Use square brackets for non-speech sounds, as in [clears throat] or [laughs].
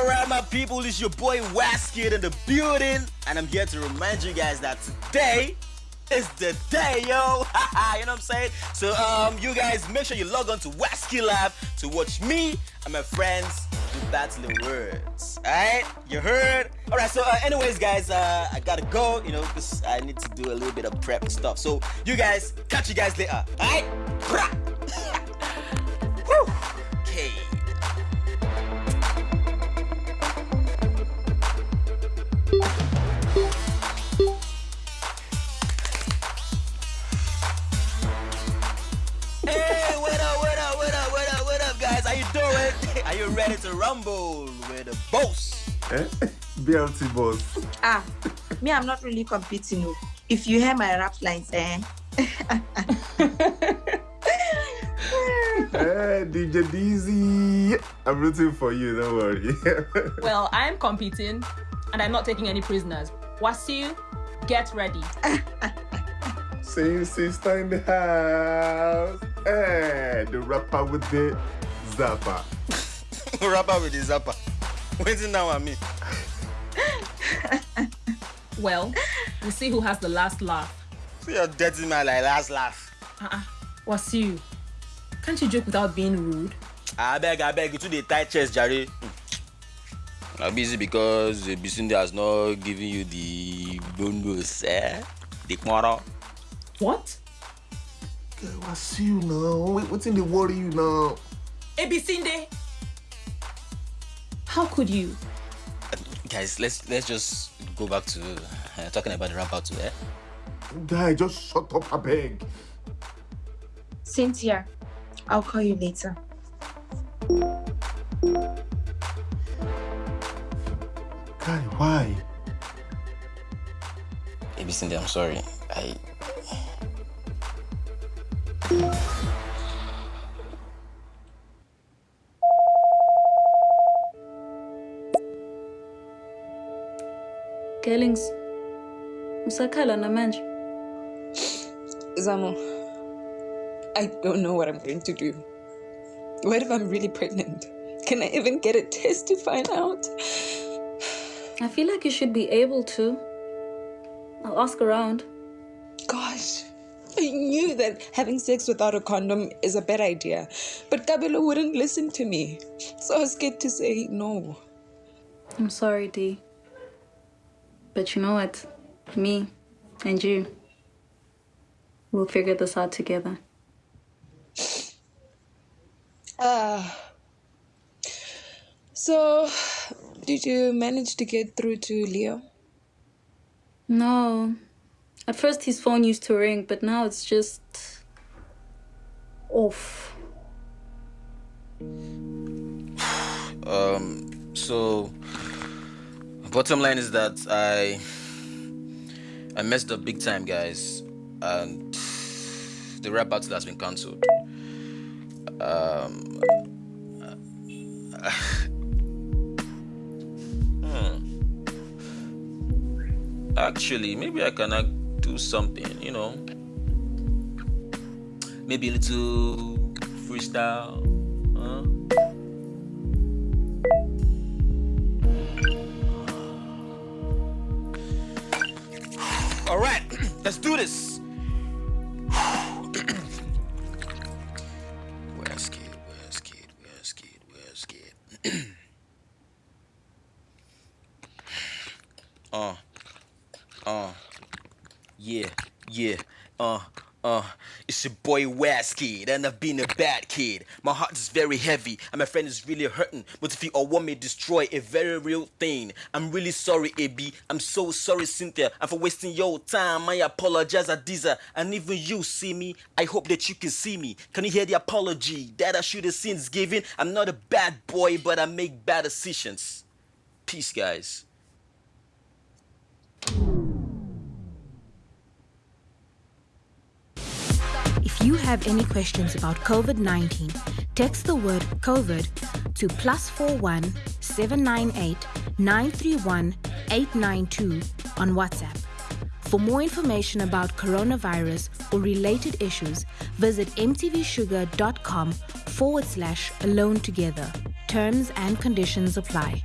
Alright, my people, it's your boy Waskid in the building, and I'm here to remind you guys that today is the day, yo. [laughs] you know what I'm saying? So, um, you guys make sure you log on to Waskid Lab to watch me and my friends do battling words. Alright, you heard? Alright, so, uh, anyways, guys, uh, I gotta go, you know, because I need to do a little bit of prep stuff. So, you guys, catch you guys later. Alright? [laughs] [laughs] okay. Up, guys? How you? Are you ready to rumble with the boss? Eh? [laughs] BLT boss. Ah, me, I'm not really competing. oh. If you hear my rap lines, eh? [laughs] Hey, DJ DZ. I'm rooting for you, don't worry. [laughs] Well, I'm competing and I'm not taking any prisoners. Wasiu, get ready. Same sister in the house. Hey, the rapper with the zapper. [laughs] Rapper with the zapper. Waiting now at [laughs] me. Well, we'll see who has the last laugh. See your dirty man like last laugh. Uh-uh. Wasiu, can't you joke without being rude? I beg, I beg you to the tight chest, Jerry. I'm busy because the Bisunde has not given you the bonus, eh? The quarter. What? Girl, what's you now? What's in the worry you now? Ebisinde! How could you? Guys, let's let's just go back to uh, talking about the rap battle, eh? Guy, just shut up, I beg. Cynthia, I'll call you later. Guy, why? Ebisinde, I'm sorry. I Gelings. Usakhala namanje. Zamo, I don't know what I'm going to do. What if I'm really pregnant? Can I even get a test to find out? I feel like you should be able to. I'll ask around. Gosh, I knew that having sex without a condom is a bad idea, but Kabelo wouldn't listen to me. So I was scared to say no. I'm sorry, Dee. But you know what? Me and you, we'll figure this out together. Ah. So, did you manage to get through to Leo? No. At first his phone used to ring, but now it's just off. [sighs] um so bottom line is that I I messed up big time guys and the rap battle has been cancelled. Um hmm. Actually, maybe I can do something, you know. Maybe a little freestyle. All right, [clears throat] let's do this. [clears throat] [clears throat] uh, uh, yeah, yeah, uh. Uh, it's your boy West Kid, and I've been a bad kid. My heart is very heavy, and my friend is really hurting. But if you all want me destroy a very real thing, I'm really sorry, AB. I'm so sorry, Cynthia, and for wasting your time. I apologize, Adiza, and even you see me. I hope that you can see me. Can you hear the apology that I should have since given? I'm not a bad boy, but I make bad decisions. Peace, guys. If you have any questions about COVID 19, text the word COVID to plus 41 798 931 892 on WhatsApp. For more information about coronavirus or related issues, visit mtvshuga.com forward slash alone together. Terms and conditions apply.